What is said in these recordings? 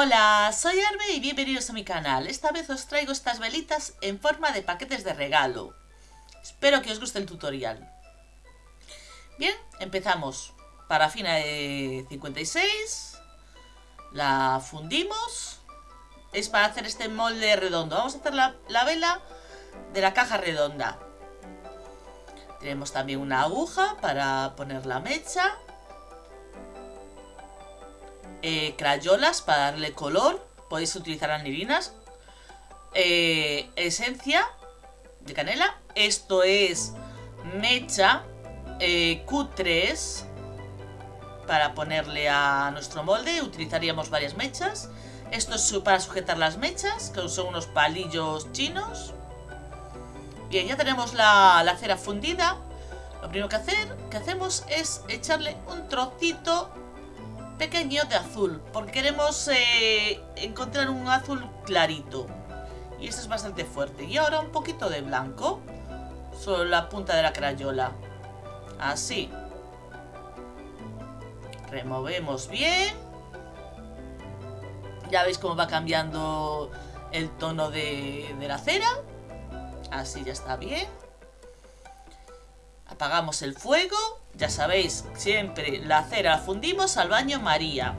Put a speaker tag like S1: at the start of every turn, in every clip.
S1: Hola, soy Arbe y bienvenidos a mi canal. Esta vez os traigo estas velitas en forma de paquetes de regalo. Espero que os guste el tutorial. Bien, empezamos. Parafina de 56. La fundimos. Es para hacer este molde redondo. Vamos a hacer la, la vela de la caja redonda. Tenemos también una aguja para poner la mecha. Eh, crayolas para darle color. Podéis utilizar anilinas. Eh, esencia de canela. Esto es mecha eh, Q3 para ponerle a nuestro molde. Utilizaríamos varias mechas. Esto es para sujetar las mechas, que son unos palillos chinos. Bien, ya tenemos la, la cera fundida. Lo primero que, hacer, que hacemos es echarle un trocito pequeño de azul. Porque queremos eh, encontrar un azul clarito. Y este es bastante fuerte. Y ahora un poquito de blanco. Solo la punta de la crayola. Así. Removemos bien. Ya veis cómo va cambiando el tono de, de la cera. Así ya está bien. Apagamos el fuego. Ya sabéis, siempre la cera la fundimos al baño María.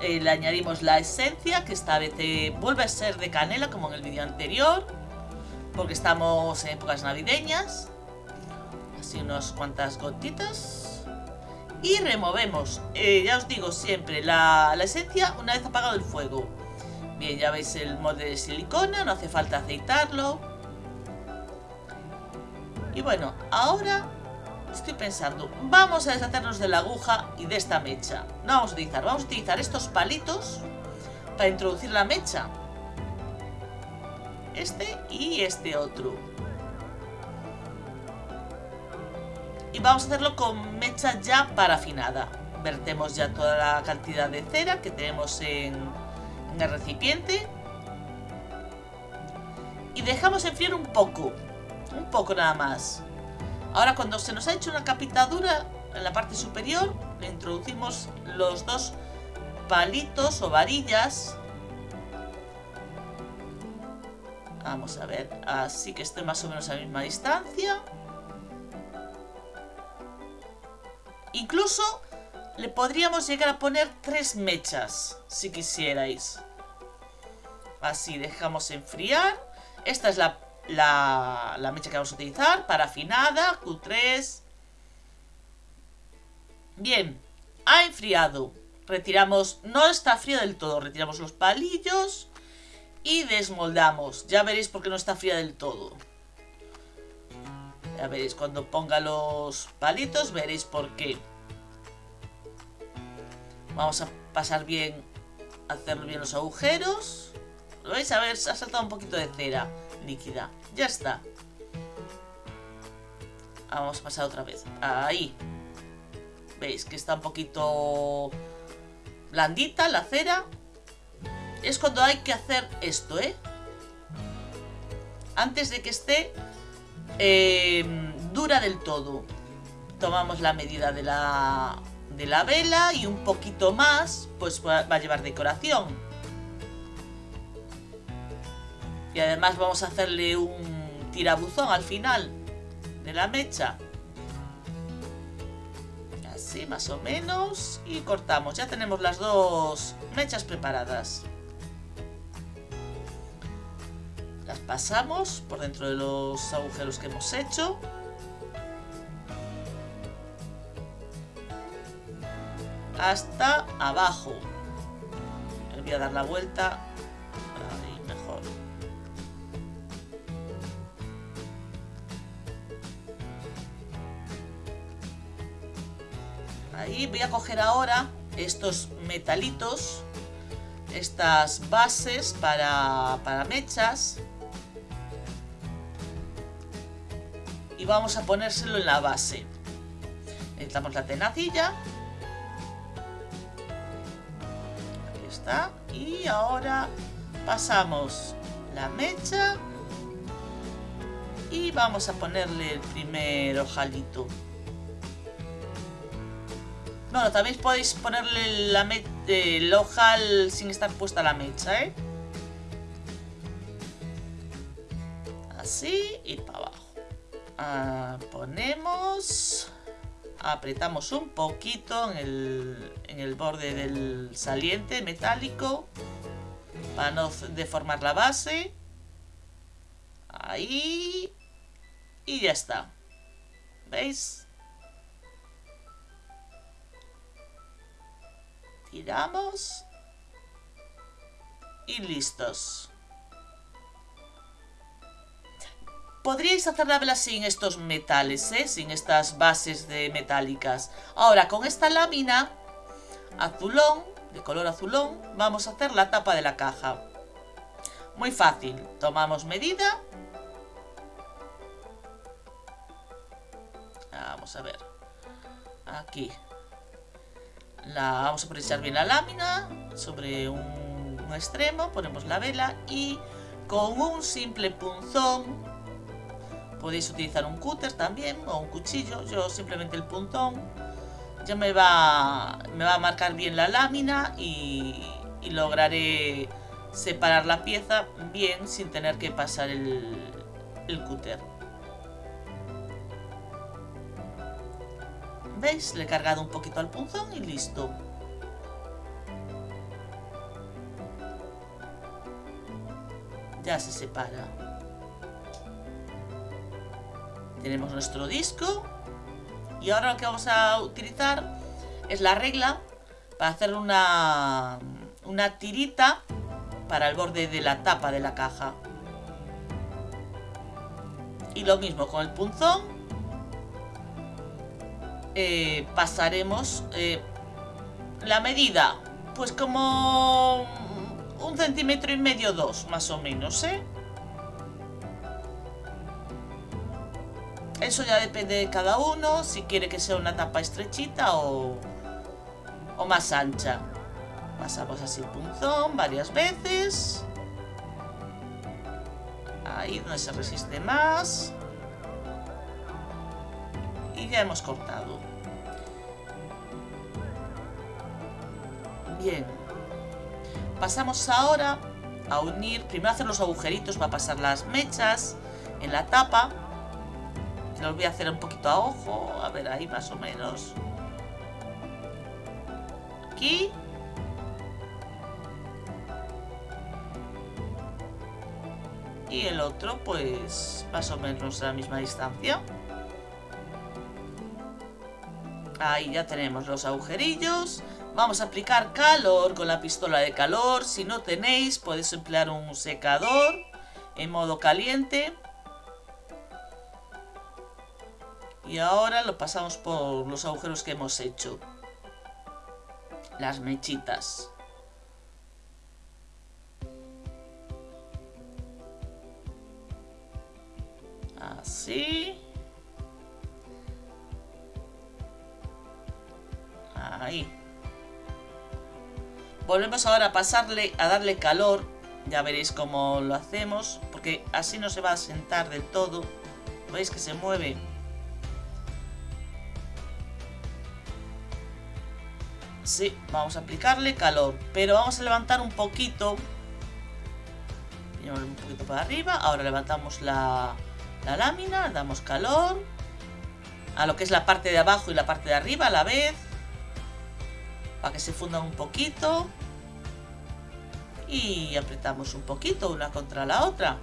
S1: Eh, le añadimos la esencia, que esta vez eh, vuelve a ser de canela, como en el vídeo anterior. Porque estamos en épocas navideñas. Así unas cuantas gotitas. Y removemos, eh, ya os digo siempre, la, la esencia una vez apagado el fuego. Bien, ya veis el molde de silicona, no hace falta aceitarlo. Y bueno, ahora estoy pensando, vamos a deshacernos de la aguja y de esta mecha. No vamos a utilizar, vamos a utilizar estos palitos para introducir la mecha. Este y este otro. Y vamos a hacerlo con mecha ya parafinada. Vertemos ya toda la cantidad de cera que tenemos en, en el recipiente. Y dejamos enfriar un poco. Un poco nada más. Ahora cuando se nos ha hecho una capita dura en la parte superior, le introducimos los dos palitos o varillas. Vamos a ver, así que esté más o menos a la misma distancia. Incluso le podríamos llegar a poner tres mechas, si quisierais. Así, dejamos enfriar. Esta es la la, mecha que vamos a utilizar, parafinada, Q3. Bien, ha enfriado. Retiramos, no está fría del todo, retiramos los palillos y desmoldamos. Ya veréis por qué no está fría del todo. Ya veréis, cuando ponga los palitos veréis por qué. Vamos a pasar bien, hacer bien los agujeros. ¿Lo veis? A ver, ha saltado un poquito de cera Ya está. Vamos a pasar otra vez. Ahí. ¿Veis? Que está un poquito blandita la cera. Es cuando hay que hacer esto, ¿eh? Antes de que esté eh, dura del todo. Tomamos la medida de la, de la vela y un poquito más, pues va a llevar decoración. Y además vamos a hacerle un tirabuzón al final de la mecha. Así más o menos. Y cortamos. Ya tenemos las dos mechas preparadas. Las pasamos por dentro de los agujeros que hemos hecho. Hasta abajo. voy a dar la vuelta Voy a coger ahora estos metalitos, estas bases para, para mechas. Y vamos a ponérselo en la base. Necesitamos la tenacilla. Aquí está. Y ahora pasamos la mecha. Y vamos a ponerle el primer ojalito. Bueno, también podéis ponerle el ojal sin estar puesta la mecha, ¿eh? Así, y para abajo. Ah, ponemos... Apretamos un poquito en el, en el borde del saliente metálico para no deformar la base. Ahí. Y ya está. ¿Veis? Tiramos. Y listos. Podríais hacer la vela sin estos metales, ¿eh? Sin estas bases de metálicas. Ahora, con esta lámina azulón, de color azulón, vamos a hacer la tapa de la caja. Muy fácil. Tomamos medida. Vamos a ver. Aquí. La, vamos a precisar bien la lámina sobre un, extremo, ponemos la vela y con un simple punzón podéis utilizar un cúter también o un cuchillo, yo simplemente el punzón ya me va, me va a marcar bien la lámina y, y lograré separar la pieza bien sin tener que pasar el, el cúter. ¿Veis? Le he cargado un poquito al punzón y listo. Ya se separa. Tenemos nuestro disco. Y ahora lo que vamos a utilizar es la regla para hacer una, una tirita para el borde de la tapa de la caja. Y lo mismo con el punzón eh, pasaremos eh, la medida, pues como un centímetro y medio, dos, más o menos, ¿eh? Eso ya depende de cada uno, si quiere que sea una tapa estrechita o, o más ancha. Pasamos así el punzón varias veces. Ahí donde se resiste más y ya hemos cortado. Bien. Pasamos ahora a unir, primero hacer los agujeritos, va a pasar las mechas en la tapa. Los voy a hacer un poquito a ojo, a ver ahí más o menos. Aquí. Y el otro pues más o menos a la misma distancia. Ahí ya tenemos los agujerillos. Vamos a aplicar calor con la pistola de calor. Si no tenéis, podéis emplear un secador en modo caliente. Y ahora lo pasamos por los agujeros que hemos hecho. Las mechitas. Así. Ahí. Volvemos ahora a pasarle, a darle calor. Ya veréis cómo lo hacemos. Porque así no se va a sentar del todo. ¿Veis que se mueve? Sí, vamos a aplicarle calor. Pero vamos a levantar un poquito. Un poquito para arriba. Ahora levantamos la, la lámina. Damos calor. A lo que es la parte de abajo y la parte de arriba a la vez para que se fundan un poquito y apretamos un poquito una contra la otra.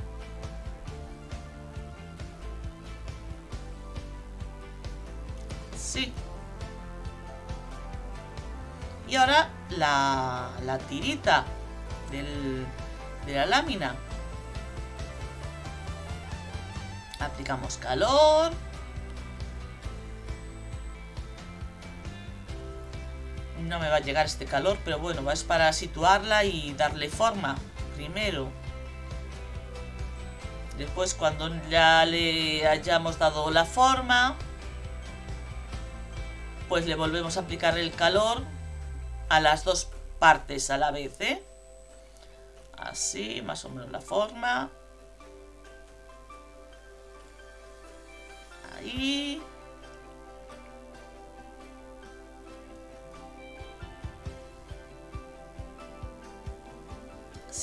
S1: Sí. Y ahora la, la tirita del, de la lámina. Aplicamos calor no me va a llegar este calor, pero bueno, es para situarla y darle forma primero. Después cuando ya le hayamos dado la forma, pues le volvemos a aplicar el calor a las dos partes a la vez, ¿eh? Así, más o menos la forma. Ahí.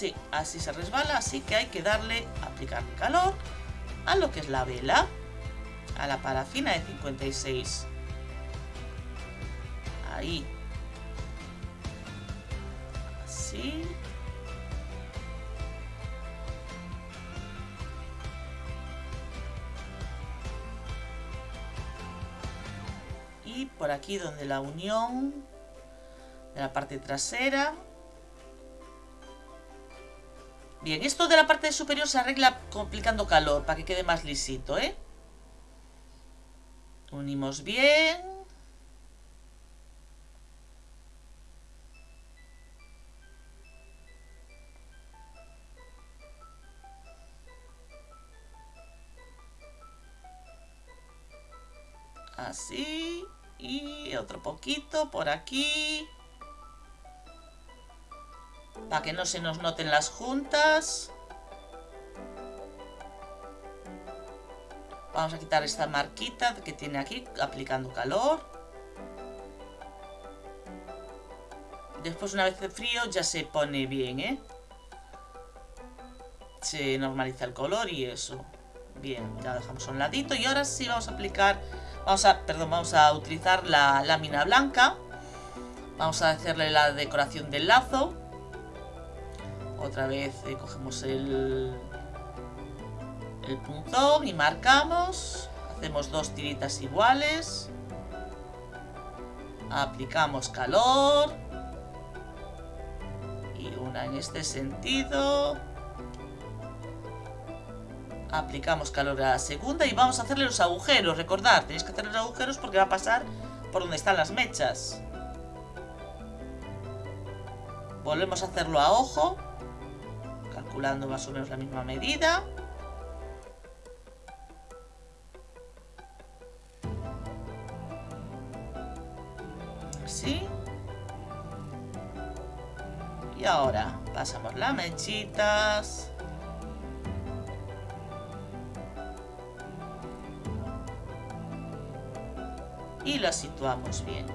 S1: Sí, así se resbala, así que hay que darle, aplicar calor a lo que es la vela, a la parafina de 56. Ahí. Así. Y por aquí donde la unión de la parte trasera Bien, esto de la parte superior se arregla complicando calor para que quede más lisito, ¿eh? Unimos bien. Así. Y otro poquito por aquí para que no se nos noten las juntas. Vamos a quitar esta marquita que tiene aquí, aplicando calor. Después, una vez de frío, ya se pone bien, ¿eh? Se normaliza el color y eso. Bien, ya dejamos a un ladito. Y ahora sí vamos a aplicar... Vamos a, perdón, vamos a utilizar la lámina blanca. Vamos a hacerle la decoración del lazo. Otra vez eh, cogemos el, el punzón y marcamos. Hacemos dos tiritas iguales. Aplicamos calor. Y una en este sentido. Aplicamos calor a la segunda y vamos a hacerle los agujeros. Recordad, tenéis que hacer los agujeros porque va a pasar por donde están las mechas. Volvemos a hacerlo a ojo calculando más o menos la misma medida. Así. Y ahora pasamos las mechitas. Y las situamos bien.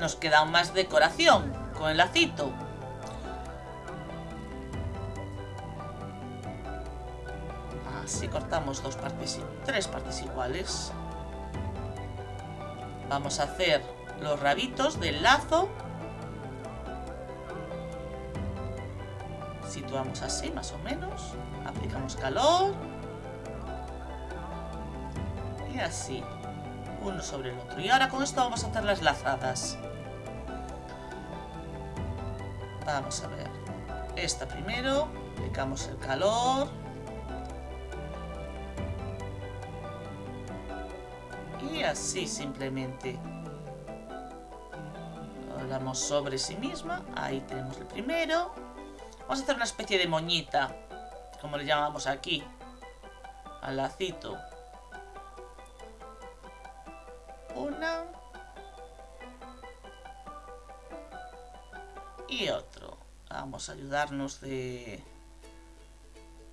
S1: Nos queda más decoración con el lacito. Así cortamos dos partes, tres partes iguales. Vamos a hacer los rabitos del lazo. Situamos así más o menos. Aplicamos calor. Y así uno sobre el otro. Y ahora con esto vamos a hacer las lazadas. Vamos a ver. Esta primero, aplicamos el calor. Y así simplemente lo damos sobre sí misma. Ahí tenemos el primero. Vamos a hacer una especie de moñita, como le llamamos aquí, al lacito. una y otro. Vamos a ayudarnos de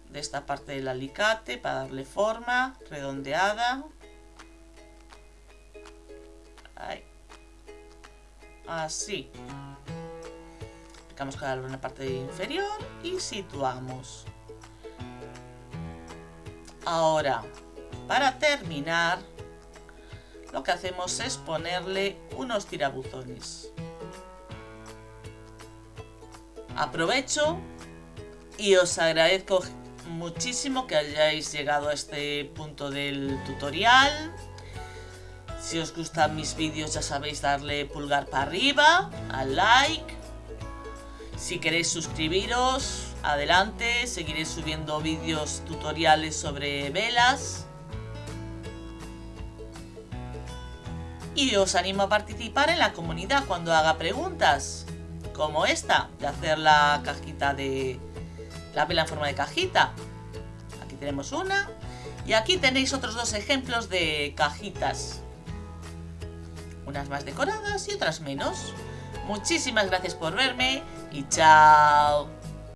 S1: de esta parte del alicate para darle forma redondeada. Así. Aplicamos calor en la parte inferior y situamos. Ahora para terminar lo que hacemos es ponerle unos tirabuzones. Aprovecho y os agradezco muchísimo que hayáis llegado a este punto del tutorial. Si os gustan mis vídeos ya sabéis darle pulgar para arriba, al like. Si queréis suscribiros, adelante, seguiré subiendo vídeos tutoriales sobre velas. y os animo a participar en la comunidad cuando haga preguntas, como esta, de hacer la cajita de... la vela en forma de cajita. Aquí tenemos una y aquí tenéis otros dos ejemplos de cajitas. Unas más decoradas y otras menos. Muchísimas gracias por verme y chao.